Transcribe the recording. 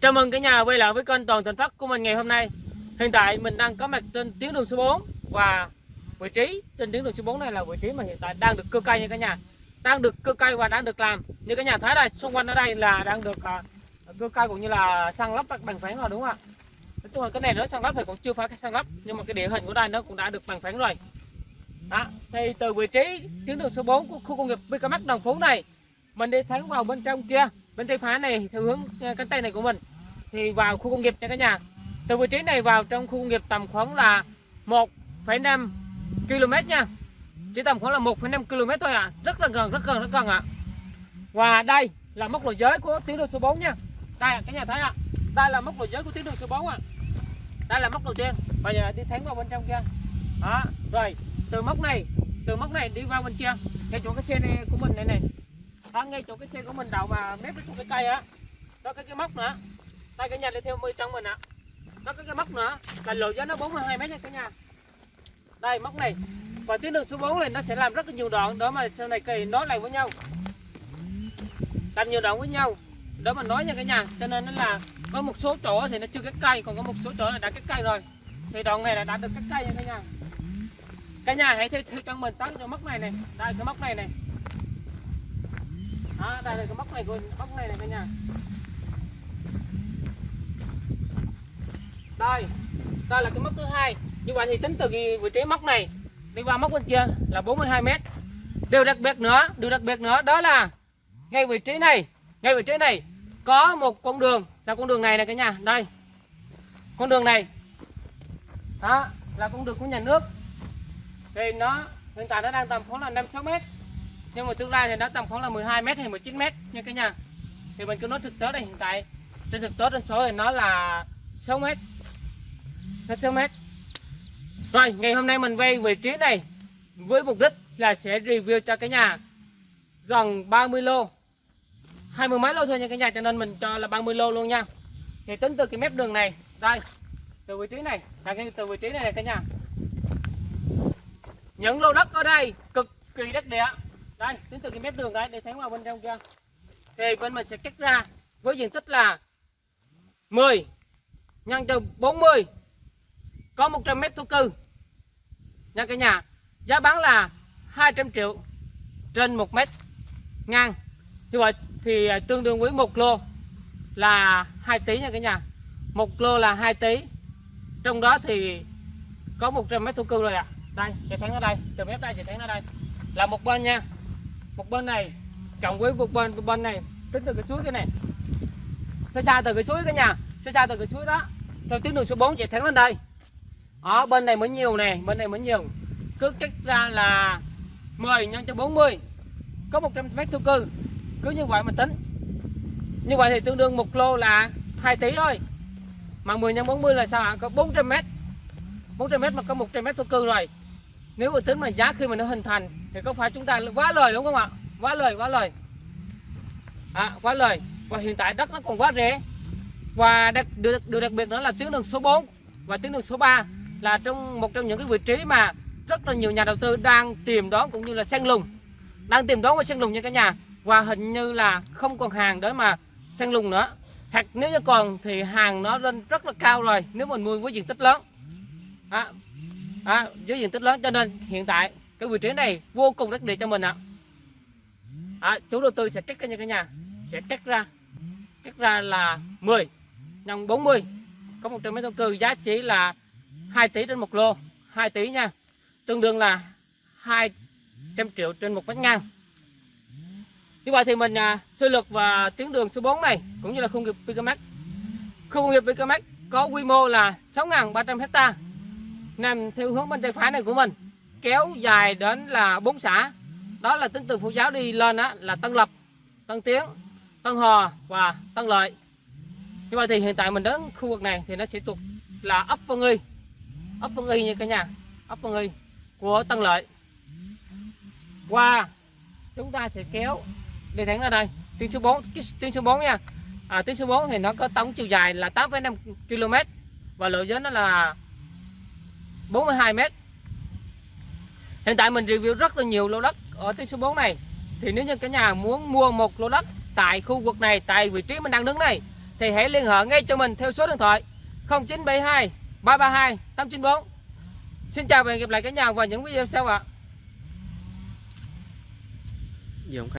Chào mừng cả nhà quay lại với kênh Toàn Thành Phát của mình ngày hôm nay. Hiện tại mình đang có mặt trên tuyến đường số 4 và vị trí trên tuyến đường số 4 này là vị trí mà hiện tại đang được cưa cây nha cả nhà. Đang được cưa cây và đang được làm. Như cả nhà thấy đây, xung quanh ở đây là đang được à, uh, cưa cây cũng như là săn lắp bằng phẳng rồi đúng không ạ? Nói chung là cái này nó săn lắp thì cũng chưa phải săn lắp nhưng mà cái địa hình của đây nó cũng đã được bằng phẳng rồi. Đó, thì từ vị trí tuyến đường số 4 của khu công nghiệp BKMX Đồng Phú này mình đi thẳng vào bên trong kia bên tay phải này theo hướng à, cánh tay này của mình thì vào khu công nghiệp nha cả nhà từ vị trí này vào trong khu công nghiệp tầm khoảng là 1,5 km nha chỉ tầm khoảng là 1,5 km thôi ạ à. rất là gần rất gần rất gần ạ à. và đây là mốc lối giới của tuyến đường số 4 nha đây cả nhà thấy ạ à. đây là mốc lối giới của tuyến đường số 4 ạ à. đây là mốc đầu tiên bây giờ đi thẳng vào bên trong kia đó rồi từ mốc này từ mốc này đi vào bên kia theo chỗ cái xe này của mình này này đó, ngay chỗ cái xe của mình đậu mà mép cái cái cây á. Đó cái cái móc nữa. Đây cả nhà đi theo trong mình ạ. Nó có cái móc nữa. Là lộ giá nó 42 mét nha cả nhà. Đây móc này. Và tuyến đường số 4 này nó sẽ làm rất là nhiều đoạn. Đó mà sau này kỳ nối lại với nhau. Làm nhiều đoạn với nhau. Đó mà nói nha cả nhà. Cho nên nó là có một số chỗ thì nó chưa cắt cây. Còn có một số chỗ là đã cắt cây rồi. Thì đoạn này là đã được cắt cây nha cả nhà. Cả nhà hãy theo, theo trong mình tới cái móc này này. Đây cái móc này này đó, đây là cái móc này của móc này này cả nhà đây đây là cái móc thứ hai. Như vậy thì tính từ cái vị trí móc này đi qua móc bên kia là 42 mét. Điều đặc biệt nữa điều đặc biệt nữa đó là ngay vị trí này ngay vị trí này có một con đường. Là con đường này này cả nhà đây. Con đường này đó là con đường của nhà nước. Thì nó hiện tại nó đang tầm khoảng là 5 6 mét nhưng mà tương lai thì nó tầm khoảng là 12 mét hay 19 mét nha cả nhà. Thì mình cứ nói thực tế đây hiện tại trên thực tế trên số thì nó là 6 mét. Nó 6 mét. Rồi ngày hôm nay mình quay vị trí này với mục đích là sẽ review cho cả nhà gần 30 lô. 20 mấy lô thôi nha cả nhà cho nên mình cho là 30 lô luôn nha. Thì tính từ cái mép đường này đây từ vị trí này là cái từ vị trí này, này cả nhà. Những lô đất ở đây cực kỳ đất địa đây tính từ cái mép đường đấy, để thấy vào bên trong kia. Thì bên mình sẽ cắt ra với diện tích là 10 nhân cho 40 có 100 mét thổ cư. Nha, cả nhà, giá bán là 200 triệu trên 1 mét ngang. Như vậy thì à, tương đương với một lô là 2 tỷ nha cả nhà. Một lô là 2 tỷ. Trong đó thì có 100 mét thổ cư rồi ạ. À. đây, sẽ thấy ở đây, từ mép đây sẽ thấy ở đây. Là một bên nha một bên này, cộng với một bên một bên này, tính từ cái suối cái này. Xa xa từ cái suối cái nhà, xa xa từ cái suối đó. Theo tuyến đường số 4 chạy thẳng lên đây. Ở bên này mới nhiều nè, bên này mới nhiều. Cứ cách ra là 10 nhân cho 40 có 100 mét thổ cư. Cứ như vậy mà tính. Như vậy thì tương đương một lô là 2 tỷ thôi. Mà 10 nhân 40 là sao ạ? Có 400 mét. 400 mét mà có 100 mét thổ cư rồi nếu mà tính mà giá khi mà nó hình thành thì có phải chúng ta quá lời đúng không ạ? Quá lời quá lời. À, quá lời. Và hiện tại đất nó còn quá rẻ. Và đặc, được, được đặc biệt nữa là tuyến đường số 4 và tuyến đường số 3 là trong một trong những cái vị trí mà rất là nhiều nhà đầu tư đang tìm đón cũng như là sen lùng. Đang tìm đón và sen lùng nha cả nhà. Và hình như là không còn hàng để mà sen lùng nữa. Hoặc nếu như còn thì hàng nó lên rất là cao rồi. Nếu mình mua với diện tích lớn. À, à, với diện tích lớn cho nên hiện tại cái vị trí này vô cùng đắc địa cho mình ạ. À. à, chủ đầu tư sẽ cắt ra như cái nhà sẽ cắt ra cắt ra là 10 nhân 40 có 100 mét thổ cư giá chỉ là 2 tỷ trên một lô 2 tỷ nha. Tương đương là 200 triệu trên một mét ngang. Như vậy thì mình à, sơ lược và tuyến đường số 4 này cũng như là khu công nghiệp Picamax khu công nghiệp Picamax có quy mô là 6.300 hectare nằm theo hướng bên tay phải này của mình kéo dài đến là bốn xã. Đó là tính từ phụ giáo đi lên á, là Tân Lập Tân Tiến Tân Hò và Tân Lợi. Như vậy thì hiện tại mình đến khu vực này thì nó sẽ thuộc là ấp Vân Y. Ấp Vân Y như cả nhà ấp Vân Y của Tân Lợi. Qua chúng ta sẽ kéo đi thẳng ra đây. Tuyến số 4 tuyến số 4 nha. À, tuyến số 4 thì nó có tổng chiều dài là 8,5 km và lộ giới nó là 42 mét. Hiện tại mình review rất là nhiều lô đất ở tiếng số 4 này. Thì nếu như cả nhà muốn mua một lô đất tại khu vực này, tại vị trí mình đang đứng này Thì hãy liên hệ ngay cho mình theo số điện thoại 0972 332 894 Xin chào và hẹn gặp lại cả nhà vào những video sau ạ. À.